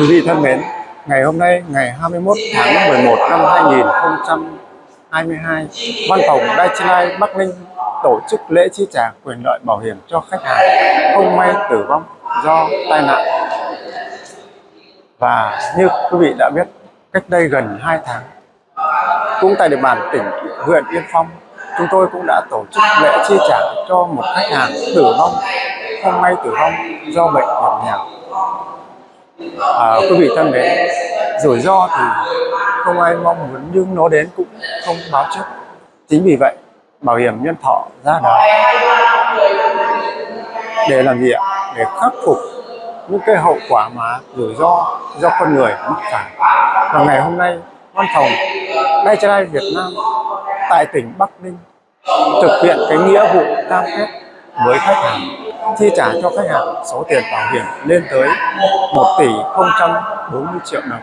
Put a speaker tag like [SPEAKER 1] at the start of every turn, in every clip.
[SPEAKER 1] Quý vị thân mến, ngày hôm nay ngày 21 tháng 11 năm 2022, Văn phòng Daiichi Bắc Ninh tổ chức lễ chi trả quyền lợi bảo hiểm cho khách hàng không may tử vong do tai nạn. Và như quý vị đã biết, cách đây gần 2 tháng, cũng tại địa bàn tỉnh huyện Yên Phong, chúng tôi cũng đã tổ chức lễ chi trả cho một khách hàng tử vong, không may tử vong do bệnh hiểm nghèo à, quý vị thân mến rủi ro thì không ai mong muốn nhưng nó đến cũng không báo trước. Chính vì vậy bảo hiểm nhân thọ ra đời. Để làm gì ạ? Để khắc phục những cái hậu quả mà rủi ro do con người mắc phải. Và ngày hôm nay văn phòng Đai Trai Việt Nam tại tỉnh Bắc Ninh thực hiện cái nghĩa vụ cam kết với khách hàng chi trả cho khách hàng số tiền bảo hiểm lên tới 1 tỷ 040 triệu đồng.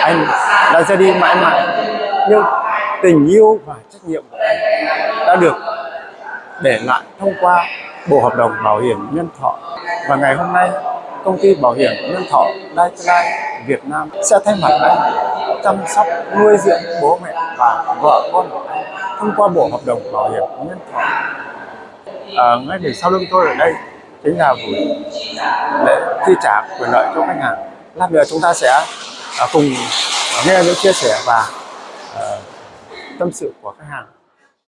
[SPEAKER 1] Anh đã ra đi mãi mãi, nhưng tình yêu và trách nhiệm của anh đã được để lại thông qua bộ hợp đồng bảo hiểm nhân thọ và ngày hôm nay, công ty bảo hiểm nhân thọ Lifeline Việt Nam sẽ thay mặt anh chăm sóc, nuôi dưỡng bố mẹ và vợ con của anh thông qua bộ hợp đồng bảo hiểm nhân thọ à, ngay phía sau lưng tôi ở đây chính là buổi lễ chi trả quyền lợi cho khách hàng. Lát nữa chúng ta sẽ à, cùng nghe những chia sẻ và à, tâm sự của khách hàng.